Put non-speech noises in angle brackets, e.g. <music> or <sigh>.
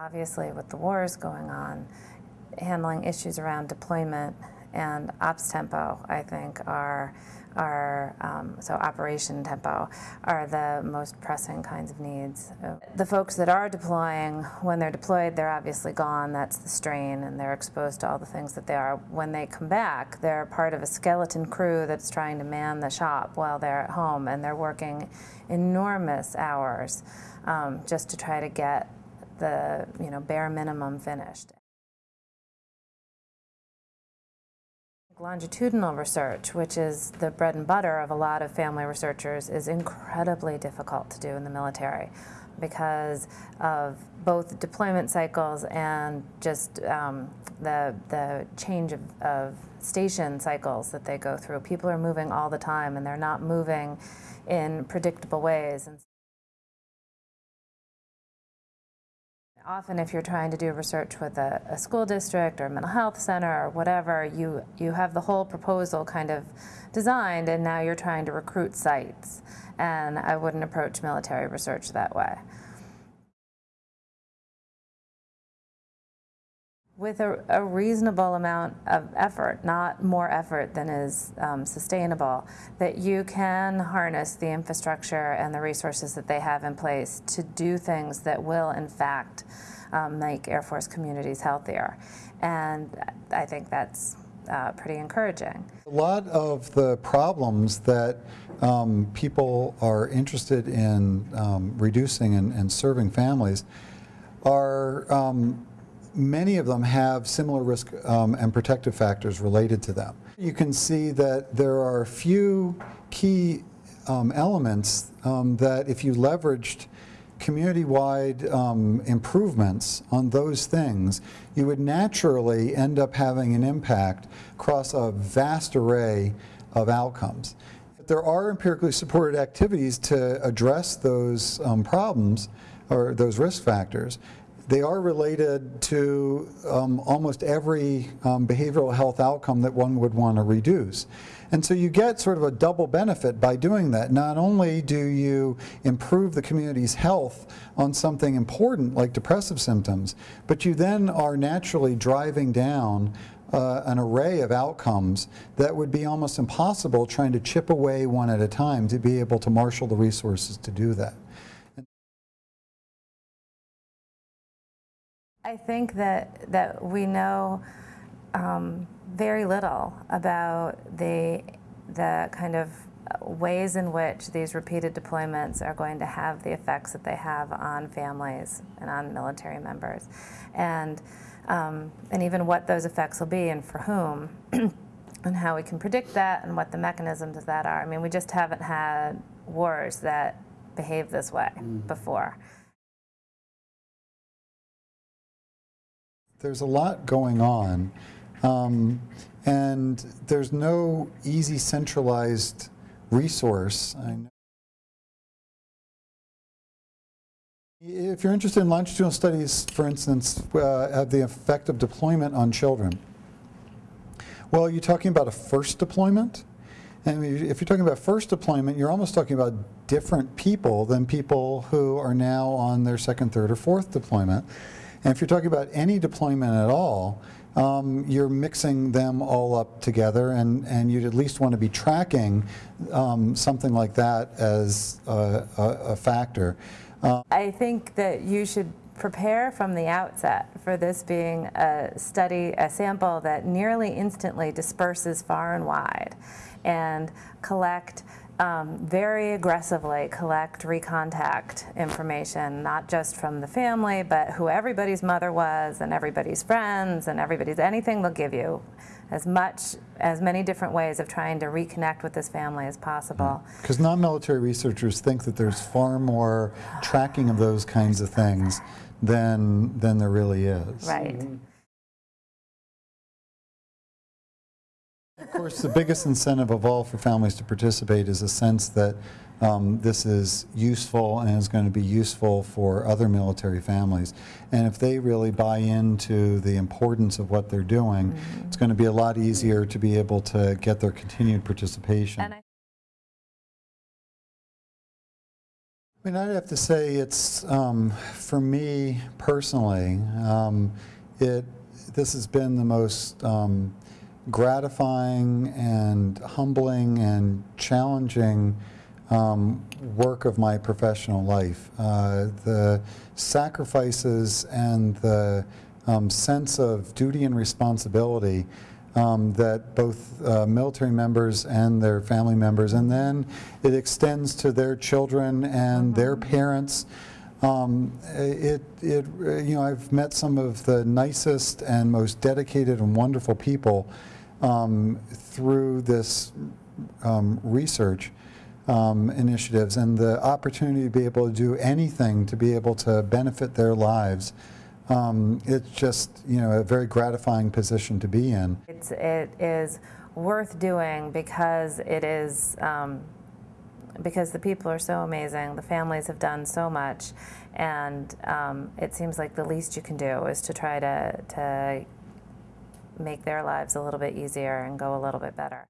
Obviously, with the wars going on, handling issues around deployment and ops tempo, I think, are are um, so operation tempo are the most pressing kinds of needs. The folks that are deploying, when they're deployed, they're obviously gone. That's the strain, and they're exposed to all the things that they are. When they come back, they're part of a skeleton crew that's trying to man the shop while they're at home, and they're working enormous hours um, just to try to get the you know bare minimum finished. Longitudinal research, which is the bread and butter of a lot of family researchers, is incredibly difficult to do in the military because of both deployment cycles and just um, the, the change of, of station cycles that they go through. People are moving all the time and they're not moving in predictable ways. Often if you're trying to do research with a, a, school district or a mental health center or whatever, you, you have the whole proposal kind of designed and now you're trying to recruit sites. And I wouldn't approach military research that way. With a, a, reasonable amount of effort, not more effort than is um, sustainable, that you can harness the infrastructure and the resources that they have in place to do things that will, in fact, um, make Air Force communities healthier. And I think that's uh, pretty encouraging. A lot of the problems that um, people are interested in um, reducing and, and, serving families are um, many of them have similar risk um, and protective factors related to them. You can see that there are a few key um, elements um, that if you leveraged community-wide um, improvements on those things, you would naturally end up having an impact across a vast array of outcomes. There are empirically supported activities to address those um, problems or those risk factors, they are related to um, almost every um, behavioral health outcome that one would want to reduce. And so you get sort of a double benefit by doing that. Not only do you improve the community's health on something important like depressive symptoms, but you then are naturally driving down uh, an array of outcomes that would be almost impossible trying to chip away one at a time to be able to marshal the resources to do that. I think that, that we know um, very little about the, the kind of ways in which these repeated deployments are going to have the effects that they have on families and on military members. And, um, and even what those effects will be and for whom. <clears throat> and how we can predict that and what the mechanisms of that are. I mean, we just haven't had wars that behave this way mm. before. There's a lot going on, um, and there's no easy centralized resource. If you're interested in longitudinal studies, for instance, uh, of the effect of deployment on children, well, you're talking about a first deployment. And if you're talking about first deployment, you're almost talking about different people than people who are now on their second, third, or fourth deployment. And if you're talking about any deployment at all, um, you're mixing them all up together and, and you'd at least want to be tracking um, something like that as a, a, a factor. Uh, I think that you should prepare from the outset for this being a study, a sample that nearly instantly disperses far and wide and collect um, very aggressively collect recontact information, not just from the family, but who everybody's mother was and everybody's friends and everybody's anything they'll give you as much, as many different ways of trying to reconnect with this family as possible. Because non-military researchers think that there's far more tracking of those kinds of things than, than there really is. Right. Of course, the biggest incentive of all for families to participate is a sense that um, this is useful and is going to be useful for other military families. And if they really buy into the importance of what they're doing, mm -hmm. it's going to be a lot easier to be able to get their continued participation. I mean, I'd have to say it's, um, for me personally, um, it, this has been the most um, gratifying and humbling and challenging um, work of my professional life. Uh, the sacrifices and the um, sense of duty and responsibility um, that both uh, military members and their family members, and then it extends to their children and their parents. Um, it, it, you know, I've met some of the nicest and most dedicated and wonderful people um, through this um, research um, initiatives, and the opportunity to be able to do anything to be able to benefit their lives. Um, it's just, you know, a very gratifying position to be in. It's, it is worth doing because it is, um, because the people are so amazing, the families have done so much, and um, it seems like the least you can do is to try to, to make their lives a little bit easier and go a little bit better.